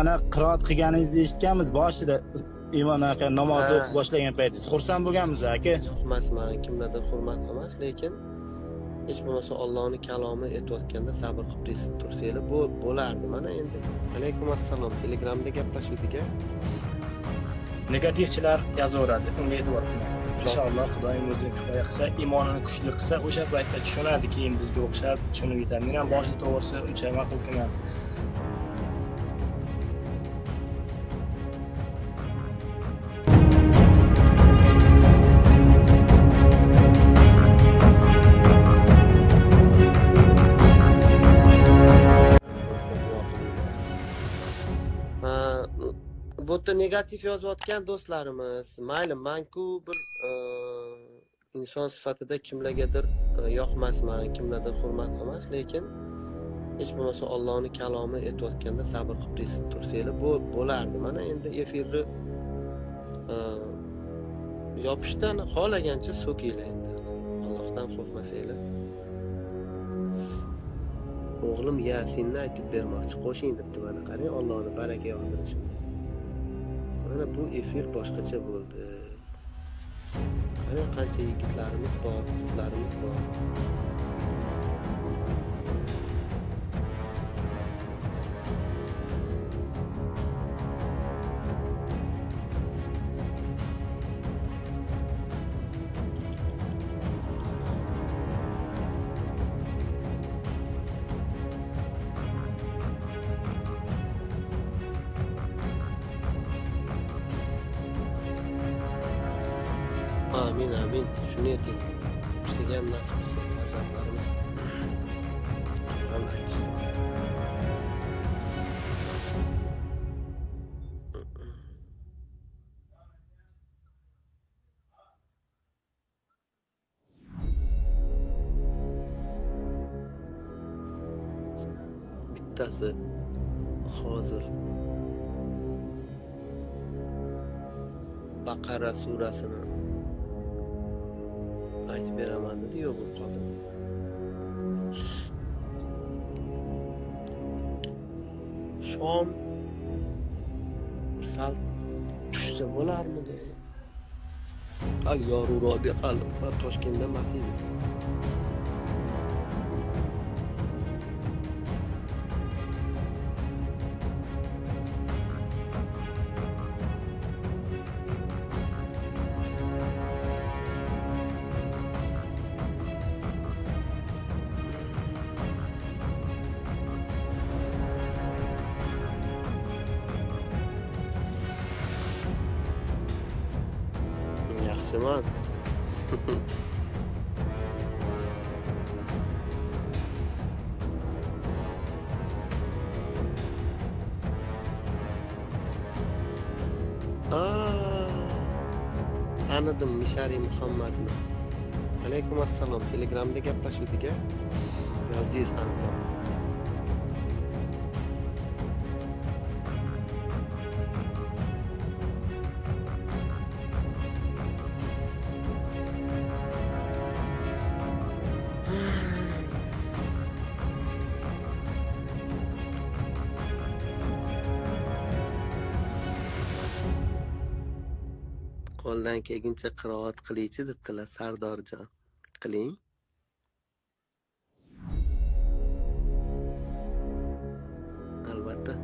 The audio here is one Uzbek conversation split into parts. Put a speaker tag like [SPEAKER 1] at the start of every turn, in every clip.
[SPEAKER 1] ana qiroat qilganingizni eshitganmiz boshida. Imom aka namozni o'qib boshlagan paytingiz xursand bo'lganmiz aka.
[SPEAKER 2] Emasman kimlardir hurmat emas lekin hech bo'lmasa ollohni kalomi aytayotganda sabr qilib tursanglar bu- bo'lardi. Mana endi alaykum assalom. Telegramda gaplashuvdik a
[SPEAKER 3] negativchilar yozaveradi. Unga e'tibor qilmang inshaalloh xudoyim o'zi kifoya qilsa iymonini kuchli qilsa o'sha paytda tushunadi keyin bizga o'xshab tushunib yetadi men ham boshida to'g'risi uncha ma'qul kelmadi
[SPEAKER 2] bu negativ yozayotgan do'stlarimiz. Mayli manku bir e, inson sifatida kimlargadir e, yoqmasman kimlardir hurmat emas lekin hech bo'lmasa ollohni kalomi aytayotganda sabr qilib tus- tursanglar bu bo'lardi. Mana endi efirni e, yopishdan xohlagancha so'kinglar endi. Allohdan qo'rqmasanglar. O'g'lim yasinni aytib bermoqchi qo'shing debdi mana qarang ollohni baraka yog'dirishi mana bu efir boshqacha bo'ldi. Mana qancha yigitlarimiz bor qizlarimiz bor. Amin amin. Shuni ayting bizga ham nasib qilsin farzandlarimiz aytishsin bittasi hozir. Baqara surasini aytib beraman dedi yo'q bo'lib qoldim shom sal tushsa bo'larmidi? Al yorug'roqda hali man toshkentda emas edim yaxshiman Aa, tanidim mishariy muhammadni. Alaykum assalom telegramda gaplashuvdik a yozdingiz aniq qo'ldan kelguncha qiroat qilingchi debdilar sardorjon. Qiling. Albatta.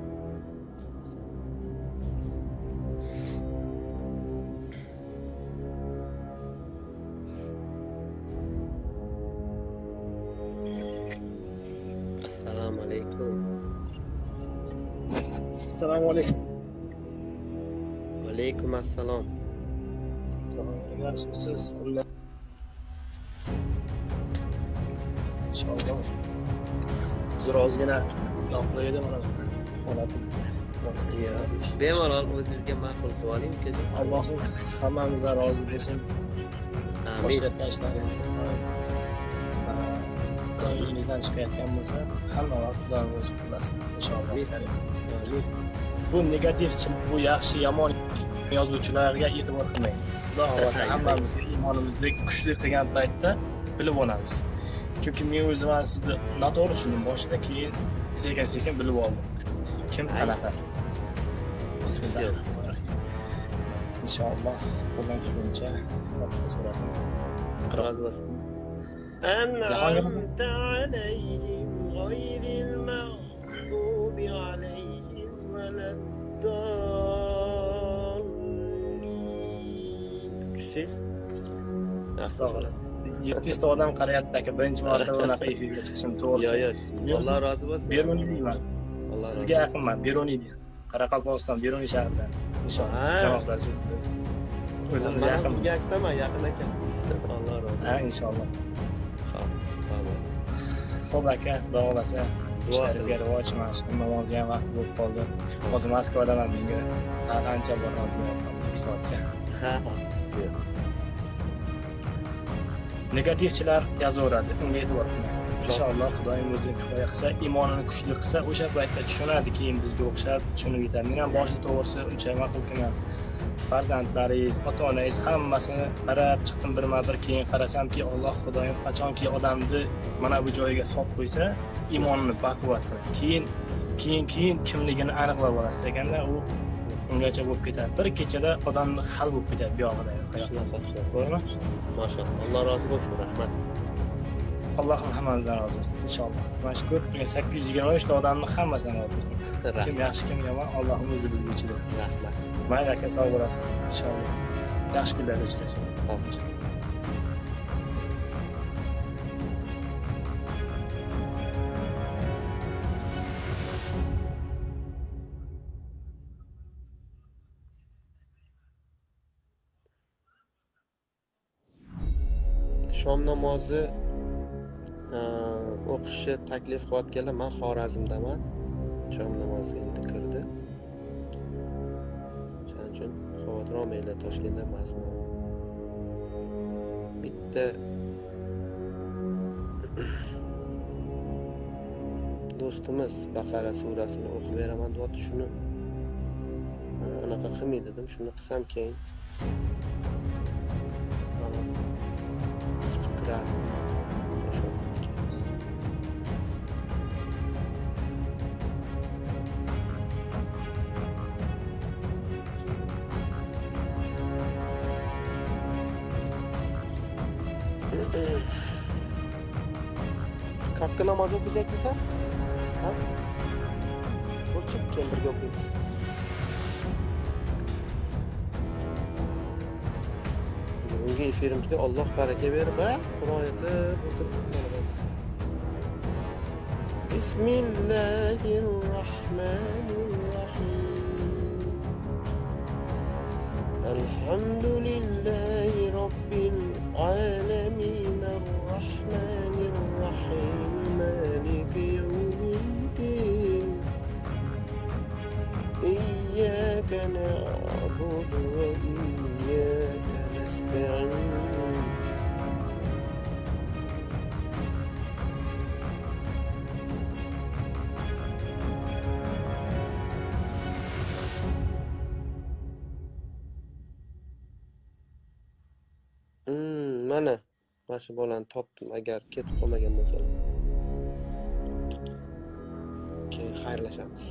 [SPEAKER 2] Assalomu alaykum.
[SPEAKER 3] Assalomu alaykum.
[SPEAKER 2] Vaalaykum assalom
[SPEAKER 3] yaxshimisiz inshaalloh hozir ozgina yoqli edi mana holatim
[SPEAKER 2] bemalol o'zingizga ma'qul qilib oling ukajon
[SPEAKER 3] allohim hammamizdan rozi bo'lsin ko'nglingizdan chiqayotgan bo'lsa hamma vaqt xudoning o'zi qilmasin inshaalloh bu negativchi bu yaxshi yomon yozuvchilarga e'tibor qilmang xudo xohlasa hammamizga iymonimizni kuchli qilgan paytda bilib olamiz chunki men o'zim ham sizni noto'g'ri tushundim boshida keyin sekin sekin bilib oldim kim
[SPEAKER 2] Ayt.
[SPEAKER 3] qanaqa bismillah inshaalloh qo'ldan kelguncha fotiha surasini
[SPEAKER 2] rozi bo'lsin أنعمت عليهم غير المغضوب عليهم ولا الضالين yaxshi
[SPEAKER 3] sog' olasın yetti yuzta odam qarayapti aka birinchi marta bunaqa efirga chiqishim
[SPEAKER 2] yo'q
[SPEAKER 3] to'g'risi
[SPEAKER 2] yo'q alloh rozi bo'lsin.
[SPEAKER 3] Beruniy deyman. Sizga yaqinman beruniy deyman. Qoraqalpog'iston beruniy shahridan inshaalloh
[SPEAKER 2] Ha.
[SPEAKER 3] janoblashib o'tamiz o'zimiz yaqinmiz.
[SPEAKER 2] aytaman yaqin ekanmiz. Alloh rozi
[SPEAKER 3] ha
[SPEAKER 2] bo'lsin.
[SPEAKER 3] inshaalloh.
[SPEAKER 2] Xo'p, tamam.
[SPEAKER 3] ho'p aka xudo xohlasa ishlaringizga rivoj mana shu namozni ham vaqti bo'lib qoldi. Hozir moskvadaman menga. Ancha bor soatcha
[SPEAKER 2] Ha, yo'q.
[SPEAKER 3] negativchilar yozaveradi unga e'tibor inshaalloh xudoyim o'zi kifoya qilsa iymonini kuchli qilsa o'sha paytda tushunadi keyin bizga o'xshab tushunib yetadi. Men ham boshida to'g'risi uncha ma'qulkiman farzandlaringiz ota onangiz hammasini qarab chiqdim birma bir keyin qarasamki alloh xudoyim qachonki odamni mana bu joyiga solib qo'ysa iymonini baquvvat qiladi. Keyin keyin keyin kimligini aniqlab olasiz ekanda u ungacha bo'lib ketadi. Bir kechada odamni hal bo'lib ketadi
[SPEAKER 2] shunaqa.
[SPEAKER 3] to'g'rimi?
[SPEAKER 2] Mashalloh. Alloh rozi bo'lsin, rahmat.
[SPEAKER 3] allohim hammamizdan rozi bo'lsin inshaalloh. Mashkur sakkiz yuz yigirma uchta odamni hammasidan rozi bo'lsin. Kim yaxshi kim yomon allohim o'zi bilguchidir
[SPEAKER 2] Rahmat.
[SPEAKER 3] mayli aka sog' bo'lasiz inshaalloh. Yaxshi kunlarda uchrashamiz
[SPEAKER 2] shom namozi e, o'qishni taklif qilayotganlar man xorazmdaman. Shom namozi endi kirdi. Shuning uchun xavotir olmanglar toshkentda emasman bitta do'stimiz baqara surasini o'qib beraman deyapti shuni e, anaqa qilmay dedim. Shuni qilsam keyin. hatta Hakkına mazot diyecek misin? Ha? Uçup geldir yok demiş. Bugungi efirimizga Alloh baraka berib, ha? Qur'on aytib o'tirib Bismillahir Rahmanir Rahim. Elhamdülillahi Rabbil Alamin Rahmanir Rahim Maliki Yevmiddin إياك نعبد وإياك mana mana shu bolani topdim. Agar ketib qolmagan bo'lsa keyin xayrlashamiz.